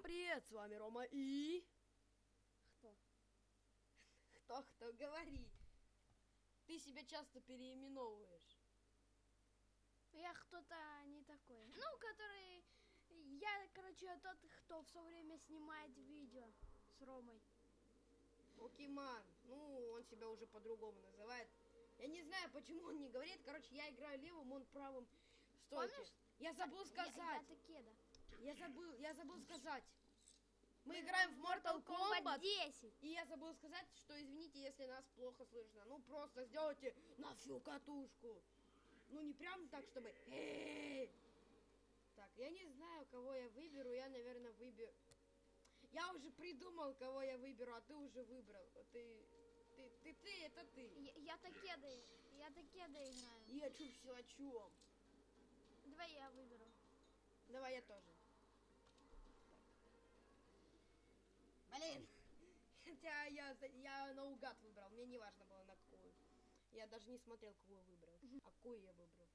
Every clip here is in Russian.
Всем привет, с вами Рома и... Кто? Кто, кто, говори. Ты себя часто переименовываешь. Я кто-то не такой. Ну, который... Я, короче, тот, кто все время снимает видео с Ромой. Покеман. Ну, он себя уже по-другому называет. Я не знаю, почему он не говорит. Короче, я играю левым, он правым. Стойте. Помнишь? Я забыл Я, сказать. я Такеда. Я забыл, я забыл сказать. Мы играем в Mortal Kombat. 10. И я забыл сказать, что извините, если нас плохо слышно. Ну, просто сделайте на всю катушку. Ну, не прям так, чтобы... Так, я не знаю, кого я выберу. Я, наверное, выберу... Я уже придумал, кого я выберу, а ты уже выбрал. Ты... Ты, ты, ты, это ты. Я, я Такеда, я Такеда играю. Я чувствую о чем. Давай я выберу. Давай я тоже. Блин. Хотя я, я наугад выбрал, мне не важно было на какую. Я даже не смотрел, кого я выбрал. А какую я выбрал.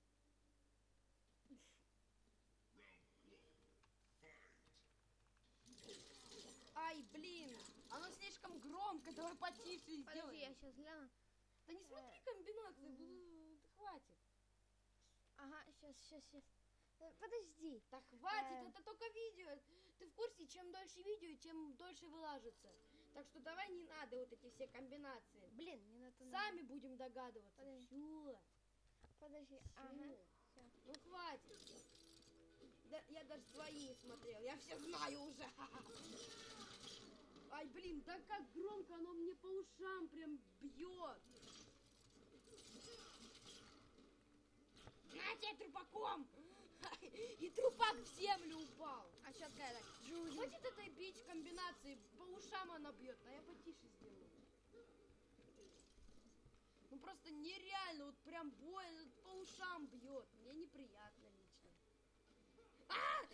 Ай, блин, оно слишком громко, давай потише Подожди, я сейчас гляну. Да не смотри комбинации, буду- да хватит. Ага, сейчас, сейчас, сейчас. Подожди. Да хватит, Э. это только видео. Ты в курсе, чем дольше видео, тем дольше вылажится. Так что давай не надо вот эти все комбинации. Блин, не на то Сами будем догадываться. Подожди. Все. Подожди. Ага. всё. Ну хватит. Да, я даже свои не смотрел. Я все знаю уже. Ай, блин, да как громко оно мне по ушам прям бьет. На тебе трупаком! И трупак в землю упал. А какая так? Хватит этой бить комбинации, по ушам она бьет, а я потише сделаю. Ну просто нереально, вот прям больно, по ушам бьет. Мне неприятно лично. А!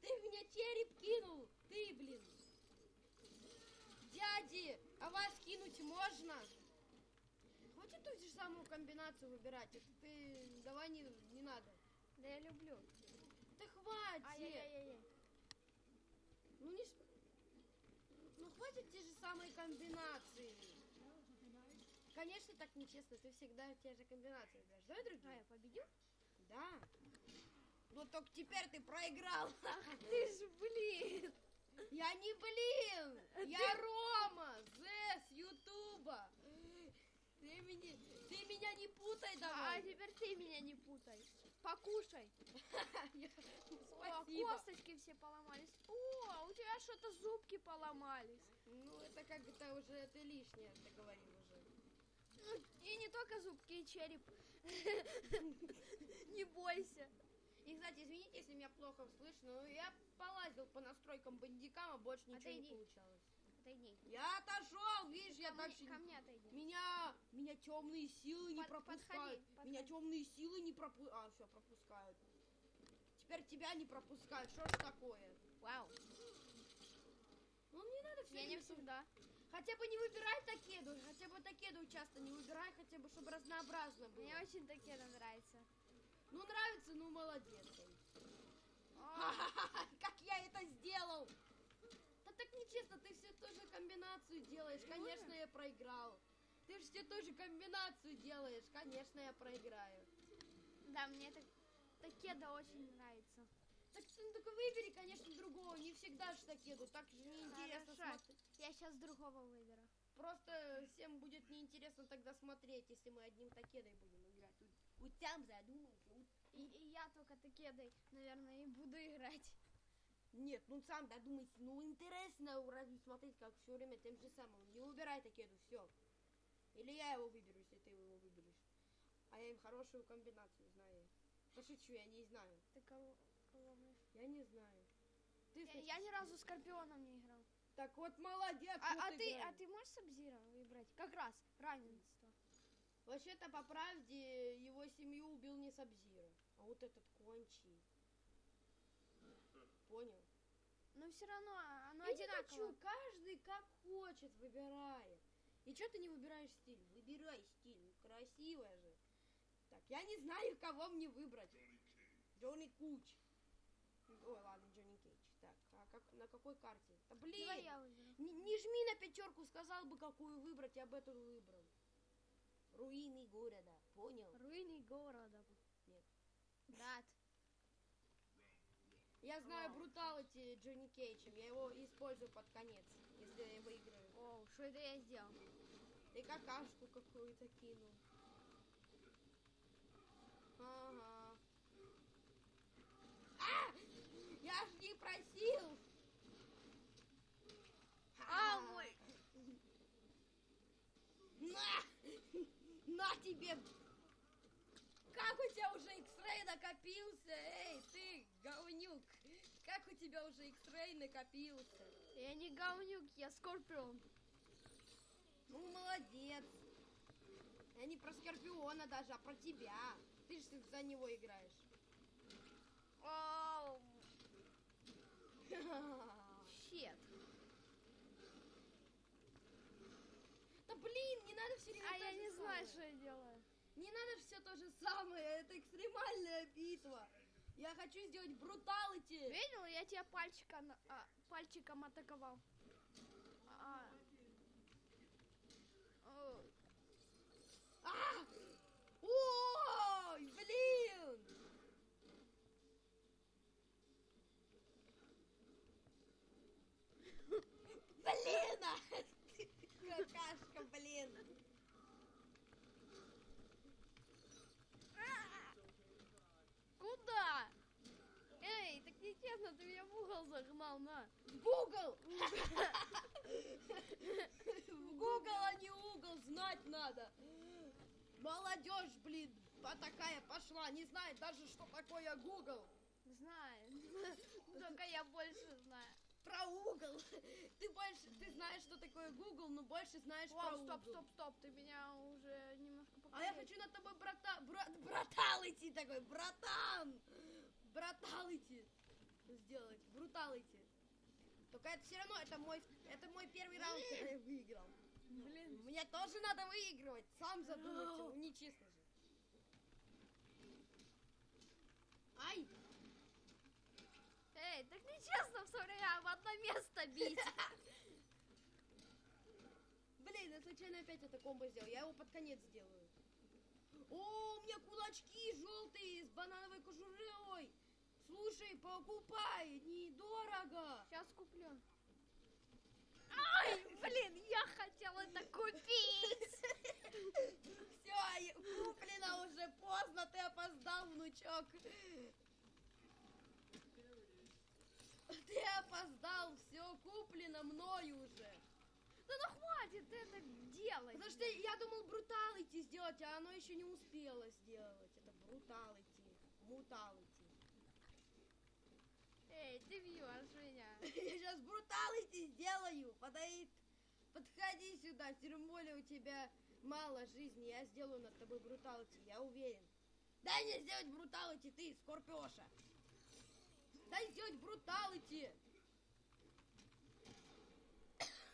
Ты меня череп кинул! Ты, блин! Дяди, а вас кинуть можно? Хватит ту же самую комбинацию выбирать. Это ты давай не, не надо. Да я люблю. Ай-яй-яй-яй. Ну не... Ну хватит те же самые комбинации. Конечно, так нечестно. Ты всегда те же комбинации выбираешь. Давай А, другие. я победил? Да. Ну только теперь ты проиграл. Ты ж, блин. Я не блин. Я Рома. Зе с Ютуба. Ты меня, ты меня не путай А давай. теперь ты меня не путай. Покушай. О, косточки все поломались. О, у тебя что-то зубки поломались. Ну это как это уже ты лишнее, ты говорил уже. Ну, и не только зубки, и череп. Не бойся. И, кстати, извините, если меня плохо слышно, но я полазил по настройкам бандикама, больше ничего Отойди. не получалось. Отойди. Я отошел, видишь, я Ко так мне, же- ко мне отойди. Меня, меня темные силы не Под- пропускают. подходи, Меня подходи. темные силы не пропускают. А, все, пропускают. Теперь тебя не пропускают. Что ж такое? Вау. Ну, не надо все Я не всегда. Хотя бы не выбирай такеду, хотя бы такеду часто не выбирай, хотя бы, чтобы разнообразно было. Мне очень такие нравится. Ну, нравится, ну, молодец. О, Как я это сделал? Нечестно, ты все ту же комбинацию делаешь. Конечно, я проиграл. Ты же все ту же комбинацию делаешь. Конечно, я проиграю. Да, мне так такеда очень нравится. Так ты ну, только выбери, конечно, другого. Не всегда же такеду. Так же неинтересно Хорошо. смотреть. Я сейчас другого выберу. Просто всем будет неинтересно тогда смотреть, если мы одним такедой будем играть. Вот, вот там задумайся. вот. И, и я только такедой, наверное, и буду играть. Нет, ну сам додумайся. Ну интересно разве смотреть, как все время тем же самым. Не выбирай такеду, все. Или я его выберу, если ты его выберешь. А я им хорошую комбинацию знаю. Пошучу, я не знаю. Ты кого, кого будешь? Я не знаю. Ты Я, я ни разу скорпионом не играл. Так вот, молодец. А, вот а ты, а ты можешь Сабзира выбрать? Как раз равенство. Вообще-то, по правде, его семью убил не Сабзира, а вот этот Кончи. Понял? Но все равно оно Я не одинаково. хочу, каждый как хочет выбирает. И что ты не выбираешь стиль? Выбирай стиль, красивая же. Так, я не знаю, кого мне выбрать. Джонни Куч. Ой, ладно, Джонни Кейдж. Так, а как, на какой карте? Да блин! Давай я выберу. Не, не жми на пятерку, сказал бы, какую выбрать, я бы эту выбрал. Руины города, понял? Руины города. Нет. Да. Я знаю бруталити Джонни Кейджем, я его использую под конец, если я выиграю. О, что это я сделал? Ты какашку какую-то кинул. Ага. А! Я ж не просил! А, мой. На! На тебе! Как у тебя уже X-Ray накопился? Эй, ты, говнюк! У тебя уже X-Ray накопился? Я не говнюк, я скорпион. Ну, молодец. Я не про Скорпиона даже, а про тебя. Ты же за него играешь. Оу, щет. Да блин, не надо все время А я не знаю, что я делаю. Не надо все то же самое, это экстремальная битва. Я хочу сделать бруталити. Видел, я тебя пальчиком, а, пальчиком атаковал. А. О, А! Ой, блин! Блин! а! Какашка, блин! Куда? Нечестно, ты меня в угол загнал, на. В Google! В Google, а не угол, знать надо. Молодежь, блин, по- такая пошла, не знает даже, что такое Google. Знаю. Только я больше знаю. Про угол. Ты больше, ты знаешь, что такое Google, но больше знаешь про О, угол. стоп, стоп, стоп, ты меня уже немножко А я покорил. хочу над тобой брата, бра, братал идти такой, братан! Братал идти сделать, брутал идти. Только это все равно, это мой, это мой первый раунд, когда я выиграл. Блин. Мне тоже надо выигрывать, сам задумайся, ну нечестно же. Ай! Эй, так нечестно все время в одно место бить. Блин, я случайно опять это комбо сделал, я его под конец сделаю. О, у меня кулачки желтые с банановой кожурой. Слушай, покупай, недорого. Сейчас куплю. Ай, блин, я хотела это купить. Все, куплено уже поздно, ты опоздал, внучок. Ты опоздал, все куплено мною уже. Да ну хватит это делать. Потому что я думал бруталити сделать, а оно еще не успело сделать. Это бруталити, муталити. Эй, ты бьешь меня. Я сейчас бруталити сделаю. Подойд, подходи сюда, тем более у тебя мало жизни. Я сделаю над тобой бруталити, я уверен. Дай мне сделать бруталити, ты, Скорпиоша. Дай сделать бруталити.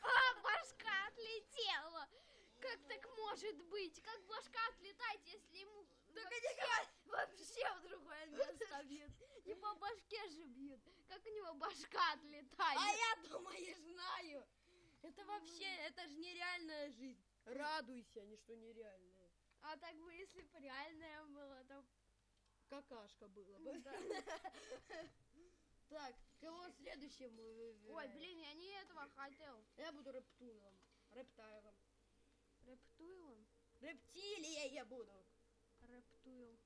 А, башка отлетела. Как так может быть? Как башка отлетать, если ему Только вообще, не говори. вообще в другое место бьют? Не по башке же бьют. Него башка отлетает? А я думаю, знаю. Это вообще, это же нереальная жизнь. Радуйся, ничто нереальное. А так бы, если бы реальное было, то... Какашка было бы. Так, кого следующим? Ой, блин, я не этого хотел. Я буду рептуилом. Рептайлом. Рептуилом? Рептилией я буду. Рептуил.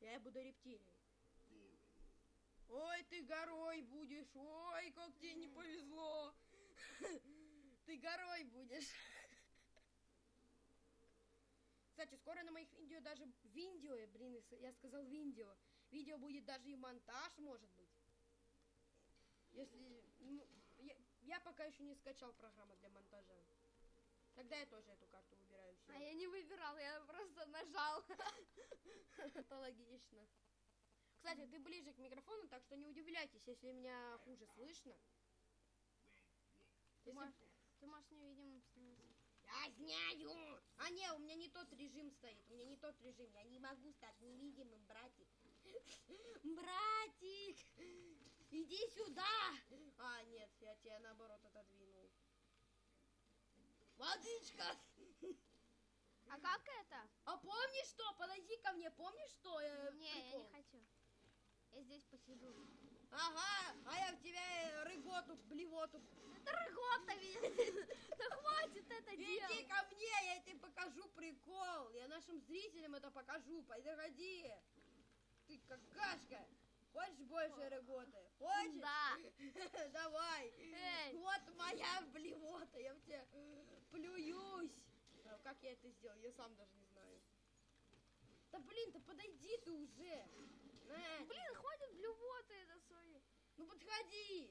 Я буду рептилией. Ой, ты горой будешь. Ой, как тебе не повезло. Ты горой будешь. Кстати, скоро на моих видео даже видео, блин, я сказал видео. Видео будет даже и монтаж, может быть. Если, ну, я, я пока еще не скачал программу для монтажа. Тогда я тоже эту карту выбираю. всё. А я не выбирал, я просто нажал. Это логично. Кстати, ты ближе к микрофону, так что не удивляйтесь, если меня хуже слышно. Ты можешь, ты можешь невидимым становиться. Я знаю! А не, у меня не тот режим стоит, у меня не тот режим. Я не могу стать невидимым, братик. Братик! Иди наоборот отодвинул. Водичка! А как это? А помнишь что? Подойди ко мне, помнишь что? э, Не, я прикол? не хочу. Я здесь посижу. Ага, а я в тебя э, рыготу, блевоту. Это рыгота, видишь? Да хватит это Иди делать. ко мне, я тебе покажу прикол. Я нашим зрителям это покажу. Подходи. Ты какашка. Хочешь больше рыготы? Хочешь? Да. Давай. Эй. Вот моя блевота. Я в тебя плююсь. А Как я это сделал? Я сам даже не знаю. Да блин, да подойди ты уже. Блин, хватит блювоты это свои. Ну подходи.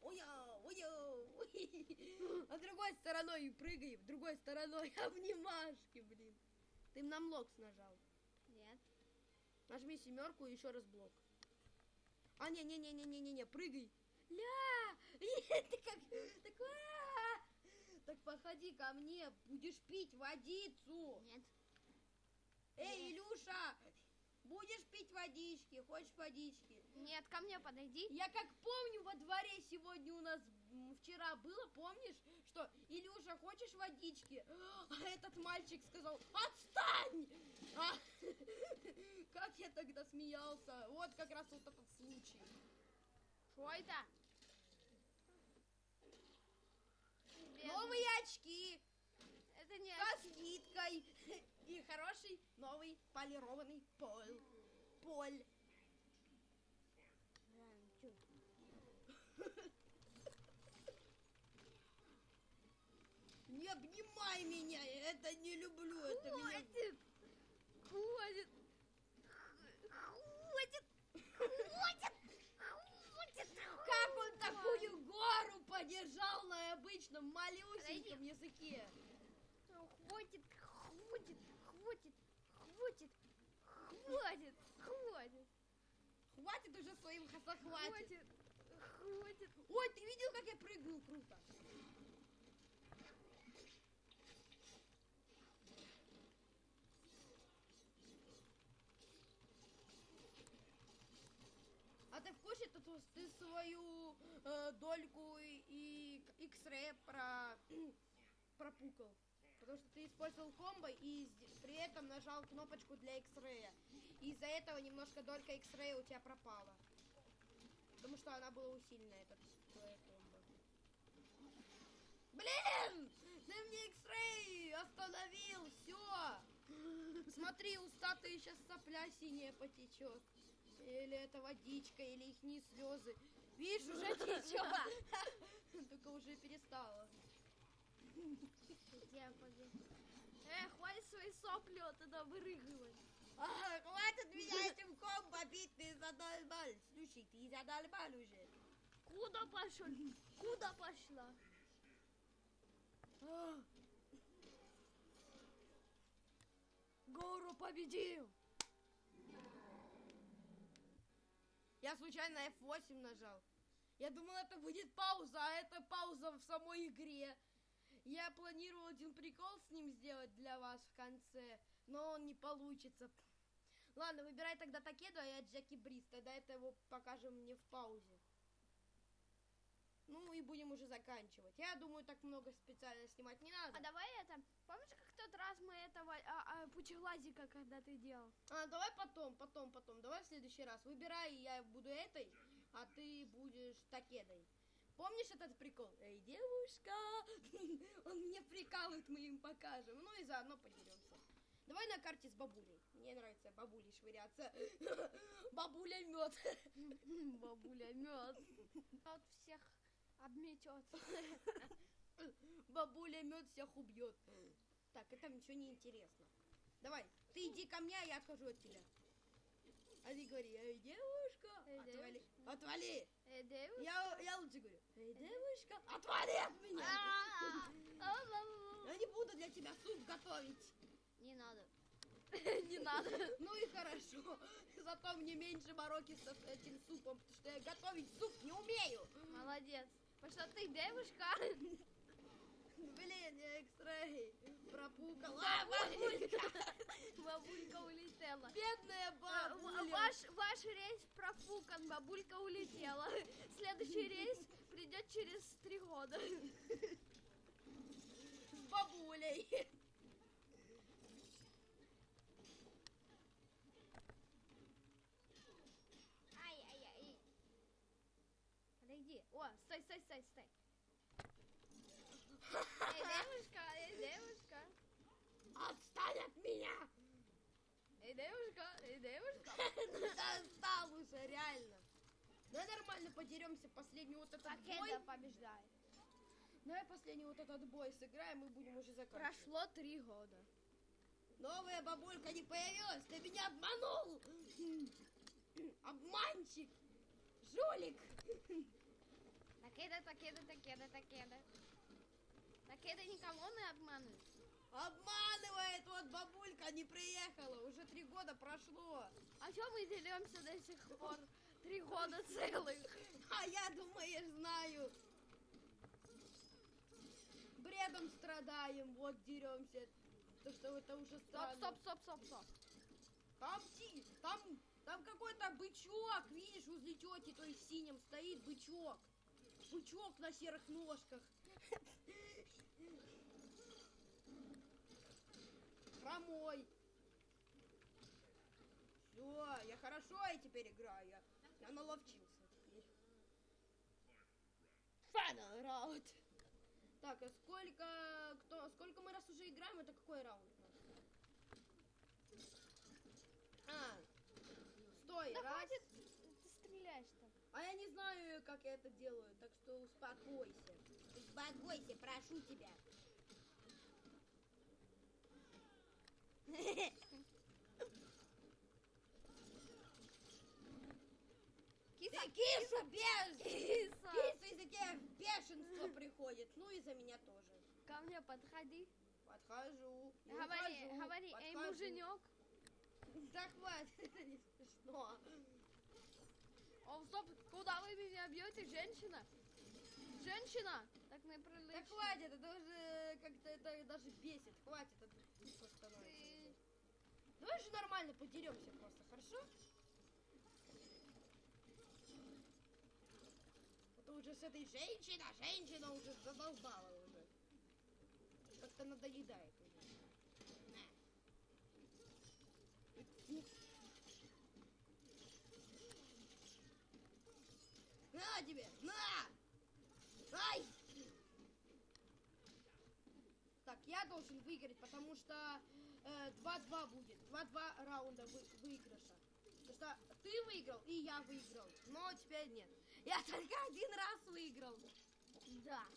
Уя, уи. А другой стороной прыгай, другой стороной обнимашки, блин. Ты на млокс нажал. Нет. Нажми семерку и еще раз блок. А, не-не-не-не-не-не, прыгай. Ля! Ты как... Так, а! Так подходи ко мне, будешь пить водицу. Нет. Эй, Илюша, будешь пить водички? Хочешь водички? Нет, ко мне подойди. Я как помню, во дворе сегодня у нас вчера было, помнишь, что Илюша, хочешь водички? А этот мальчик сказал, отстань! А, как я тогда смеялся. Вот как раз вот этот случай. Что это? Новые очки Это не со скидкой и хороший новый полированный пол. Поль. Не обнимай меня, я это не люблю, это меня... Хватит! Хватит! Хватит! Хватит! Хватит! Как он такую гору подержал на обычном малюсеньком языке? Хватит! Хватит! Хватит! Хватит! Хватит! Хватит! Хватит уже своим хватит. Хватит! Хватит! Ой, ты видел, как я прыгнул круто? А ты что ты- ты свою э, дольку и, X-Ray про, пропукал? Потому что ты использовал комбо и при этом нажал кнопочку для X-Ray. И из-за этого немножко долька X-Ray у тебя пропала. Потому что она была усиленная, этот твоя комбо. Блин! Ты мне X-Ray остановил! Все! Смотри, у статуи сейчас сопля синяя потечет. Или это водичка, или их не слезы. Видишь, уже течет. Только уже перестала. Я пойду. Э, хватит свои сопли оттуда вырыгивать. А, хватит меня этим комбо бить, ты задолбал. Слушай, ты задолбал уже. Куда пошел? Куда пошла? А. Гору победил! Я случайно F8 нажал. Я думал, это будет пауза, а это пауза в самой игре. Я планировал один прикол с ним сделать для вас в конце, но он не получится. Ладно, выбирай тогда Такеду, а я Джеки Бриз. Тогда это его покажем мне в паузе. Ну и будем уже заканчивать. Я думаю, так много специально снимать не надо. А давай это, помнишь, как тот раз мы этого а, а, пучеглазика, когда ты делал? А, давай потом, потом, потом. Давай в следующий раз. Выбирай, я буду этой, а ты будешь такедой. Помнишь этот прикол? Эй, девушка! Он мне прикалывает, мы им покажем. Ну и заодно подеремся. Давай на карте с бабулей. Мне нравится бабулей швыряться. Бабуля мед. Бабуля мед. Вот всех обметет. Бабуля мед всех убьет. Так, это ничего не интересно. Давай, ты иди ко мне, а я отхожу от тебя. А ты говори, эй, девушка, Эй, отвали, девушка. отвали. Э, девушка. Я, я лучше говорю, эй, девушка, отвали от меня. А-а-а. Я не буду для тебя суп готовить. Не надо. Не надо. Ну и хорошо. Зато мне меньше мороки с этим супом, потому что я готовить суп не умею. Молодец. Потому что ты девушка. Блин, я экстрей пропукал. А, бабулька. Бабулька улетела. Бедная Э, в- бабуля. Ваш, ваш рейс профукан, бабулька улетела. Следующий рейс придет через три года. С бабулей. Ай-яй-яй. Подойди. О, стой, стой, стой, стой. Эй, девушка, эй, девушка. Отстань от меня. Эй, девушка, девушка. Ну достал уже, реально. Давай нормально подеремся последний вот этот бой. Побеждает. Давай последний вот этот бой сыграем и будем уже заканчивать. Прошло три года. Новая бабулька не появилась, ты меня обманул! Обманщик! Жулик! Такеда, такеда, такеда, такеда. Такеда никого не обманывает. Обманывает, вот бабулька не приехала, уже три года прошло. А что мы деремся до сих пор? Три года целых. А я, думаешь, знаю. Бредом страдаем, вот деремся. То, что это уже Стоп, странно. стоп, стоп, стоп, стоп. Там, там, там какой-то бычок, видишь, возле тети той в синем стоит бычок. Бычок на серых ножках. Хромой. Все, я хорошо и теперь играю. Я, я наловчился теперь. Final раунд. Так, а сколько, кто, сколько мы раз уже играем, это какой раунд? А, стой, Да раз. хватит, ты стреляешь так. А я не знаю, как я это делаю, так что успокойся. Успокойся, прошу тебя. Киса, киса без... киса. Киса из-за тебя бешенство приходит. Ну и за меня тоже. Ко мне подходи. Подхожу. Говори, ухожу, говори, эй, подхожу. муженек. Да хватит, это не смешно. О, стоп, куда вы меня бьете, женщина? Женщина! Так Да прилично. хватит, это уже как-то это даже бесит. Хватит, это становится. Давай же нормально подеремся просто, хорошо? Это уже с этой женщиной, женщина уже задолбала уже. Как-то надоедает уже. На. На тебе, на! Ай! Так, я должен выиграть, потому что 2-2 будет. 2-2 раунда вы- выигрыша. Потому что ты выиграл, и я выиграл. Но теперь нет. Я только один раз выиграл. Да.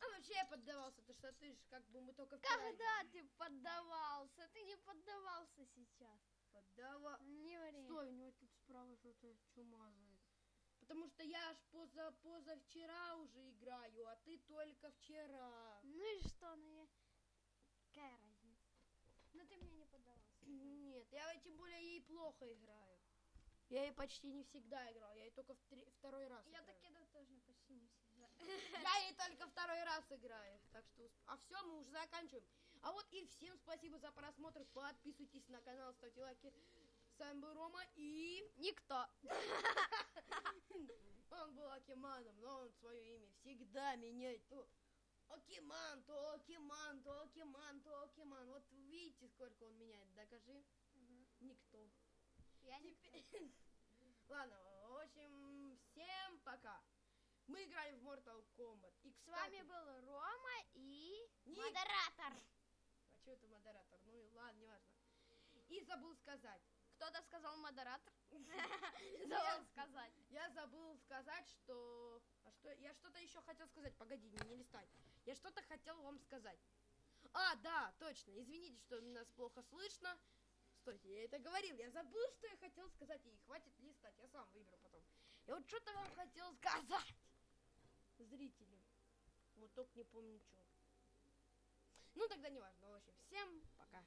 А вообще я поддавался, потому что ты же как бы мы только Когда ты поддавался? Ты не поддавался сейчас. Поддава... Не ври. Стой, у него тут справа что-то чумазает. Потому что я аж поза позавчера уже играю, а ты только вчера. Ну и что, ну я... Какая разница? Ну ты мне не поддавался. Нет, я тем более ей плохо играю. Я ей почти не всегда играл, я ей только в три- второй раз Я играю. так тоже почти не всегда. Я ей только второй раз играю. Так что, усп- а все, мы уже заканчиваем. А вот и всем спасибо за просмотр. Подписывайтесь на канал, ставьте лайки. С вами был Рома и... Никто. Он был Акиманом, но он свое имя всегда меняет. То Окиман, то Окиман, то Окиман, то Окиман. Вот видите, сколько он меняет. Докажи. Никто. Я не... Теперь- Ладно, в общем, всем пока. Мы играли в Mortal Kombat. И, С вами кстати, был Рома и... Ник. Модератор. А что это модератор? Ну и ладно, неважно. И забыл сказать. Кто-то сказал модератор? Забыл сказать. Я забыл сказать, что... А что? Я что-то еще хотел сказать. Погоди, не листай. Я что-то хотел вам сказать. А, да, точно. Извините, что нас плохо слышно. Стойте, я это говорил. Я забыл, что я хотел сказать. И хватит листать. Я сам выберу потом. Я вот что-то вам хотел сказать. Зрителям. Вот только не помню, что. Ну, тогда не важно. В общем, всем пока.